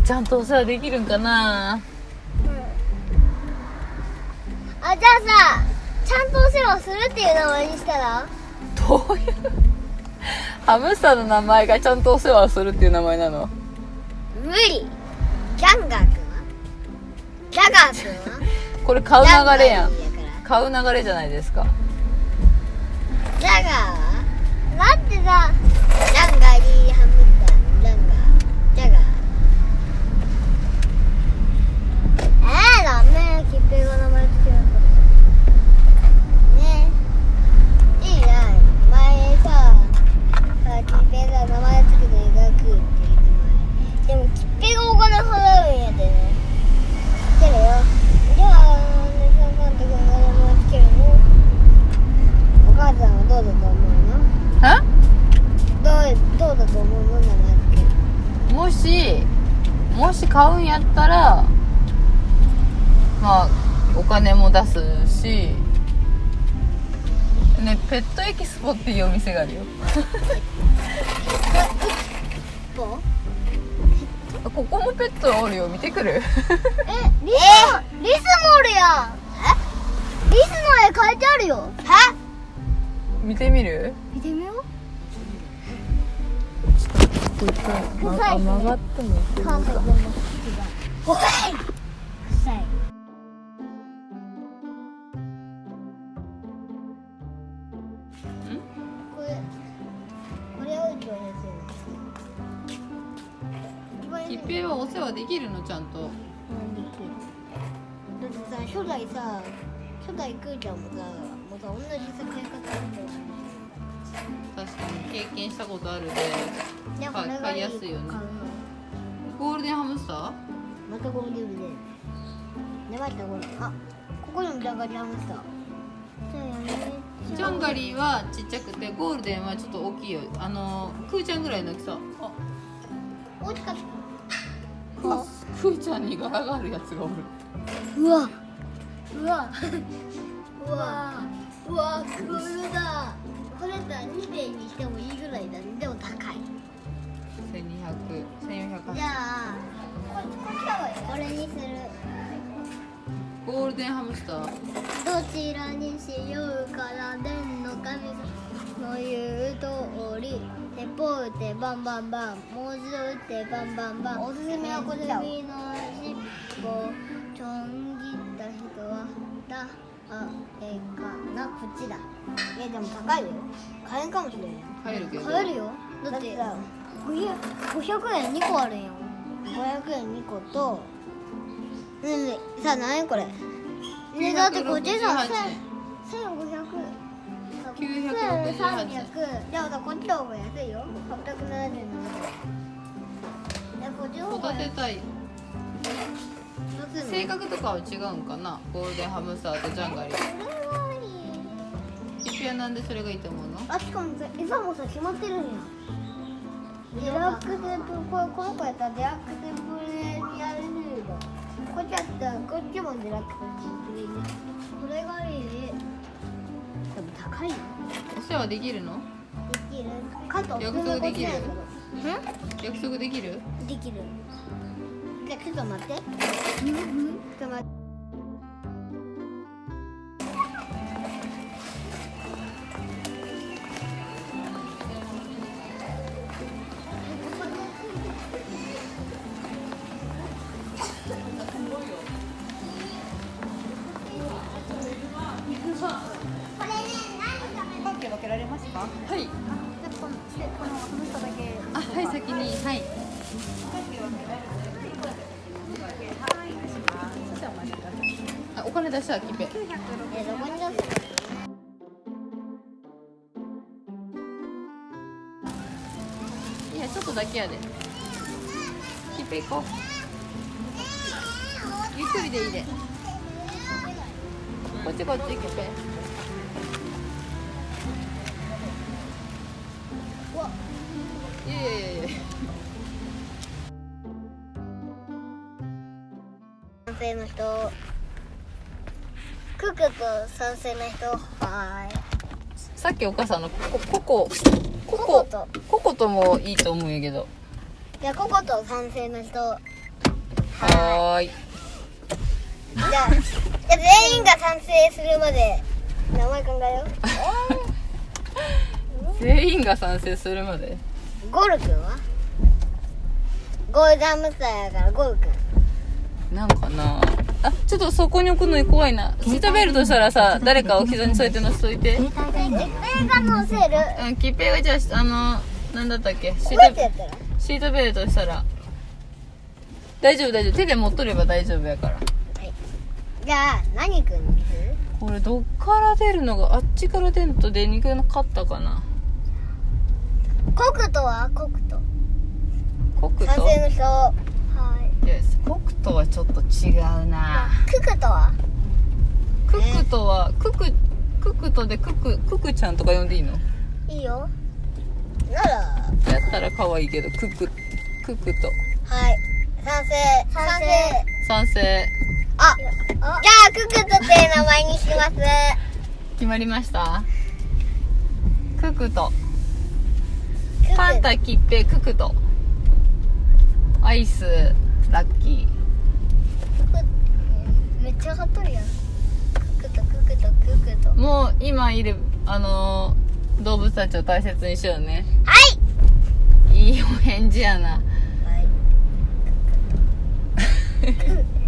ー、ちゃんとお世話できるんかな？あじゃあさちゃんとお世話するっていう名前にしたら？どういう？ハムスターの名前がちゃんとお世話をするっていう名前なの？無理。ジャンガー君は？ジャガー君は？これ買う流れやん。買う流れじゃないですかジャガーはだってさジャンガリーハムスタージャンガージャガーえー、ダメキッペが名前つけなかったねいいや前ささキッペが名前つけて描くっていう名前でもキッペがお金払うんやでね知ってるよじゃあなんでその監督が名前つけるのお母さんはどうだと思うのえどうどうだと思うの名前つけるもしもし買うんやったらまあお金も出すしねペットエキスポっていうお店があるよ。ここもペットおるよ。見てくる。えリスリスもおるや。んえリスの絵描いてあるよ。は見てみる？見てみようまあ曲がってもい。い。関西弁の口がおい。臭い。これこれを一番安い。の一番安い。キッペイはお世話できるのちゃんとうんできるだってさ初代さ初代クーちゃんもさもうさ同じさ買い。方だったよ確かに経験したことあるでで買いやすいよね。ゴールデンハムスター？またゴールデンでねまたこれあここにもジャガリハムスター。ジャンガリーはちっちゃくてゴールデンはちょっと大きいよ。あのクーちゃんぐらいの大きさ。あ大きかっクークーちゃんに柄があるやつがおる。たうわ。うわ。うわ。うわクールだこれさ2点にしてもいいぐらいだね。でも高い。1200 1480じゃあこここれにする。ゴールデンハムスター。どちらにしようから天の神の言う通り鉄砲撃ってバンバンバン。猛獣撃ってバンバンバン。おすすめはこちら首の尻尾ちょん切った人はだあえかなこっちだ。いやでも高いよ。買えんかもしれん。買えるけど。買えるよ。だって500 500円2個あるんよ。500円2個とねえねえさあ何円これ？ねえだってこっちさ968 1500 968 1300じゃあさこっちの方が安いよ877円いやこっちの方が安い性格とかは違うんかな？ゴールデンハムスターとジャンガリー。キッペイはなんでそれがいいと思うの？あしかもさ餌もさ決まってるんや。デラックスとこれこの子やったらデラックスブレニアルフードこっちやったらこっちもデラックスブレニアこれがいいでも高いよ。お世話できるの？できる。かと約束できる？ん？約束できる？んできるちょっと待って。ちょっと待ってはいこのこのこの人だけあはい先にはい金出したキッペ。イえどこに出すいやちょっとだけやで。キッペイ行こう。ゆっくりでいいで。こっちこっちいやいやいやいや。の人クックと賛成な人はい。さっきお母さんのコココココと。ココともいいと思うんやけど。じゃあココと賛成の人はい。じゃあじゃ全員が賛成するまで名前考えよう。全員が賛成するまで？ゴル君は？ゴールダムスターやからゴル君なんかなあちょっとそこに置くの怖いな。シートベルトしたらさ誰かを膝に添えて乗せといて。キッペイが乗せる？うんキッペイがじゃああのんだったっけ？シートシートベルトしたら。大丈夫大丈夫。手で持っとれば大丈夫やから、はい、じゃあ何くんにする？これどっから出るのがあっちから出ると出にくかったかな。コクトはコクト。コクト？風の人北斗はちょっと違うな。ククとは？ククとはククククとでククククちゃんとか呼んでいいの？いいよ。なら。やったら可愛いけどククククと。はい。賛成。賛成。賛成。あじゃあククとっていう名前にします。決まりました？ククとパンタキッペククとアイス。ラッキー。めっちゃ上がっとるやん。ククとククとククと。もう今いるあのー、動物たちを大切にしようね。はい！いいお返事やな。はい。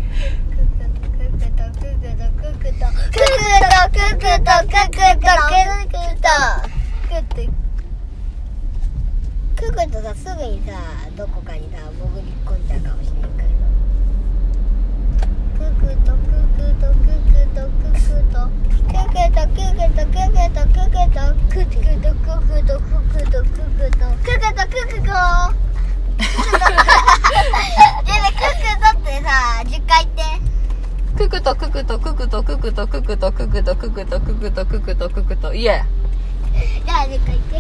くとくくとくくとくくとくくとくくとくくとくくとくくとくくといえ誰ってくくと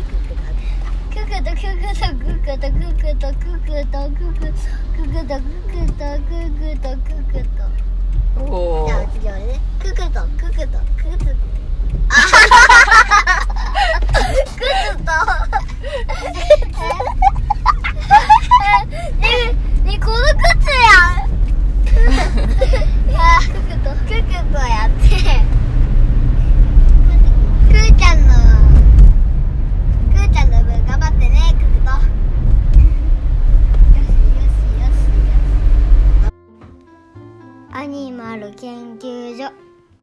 とととととととととと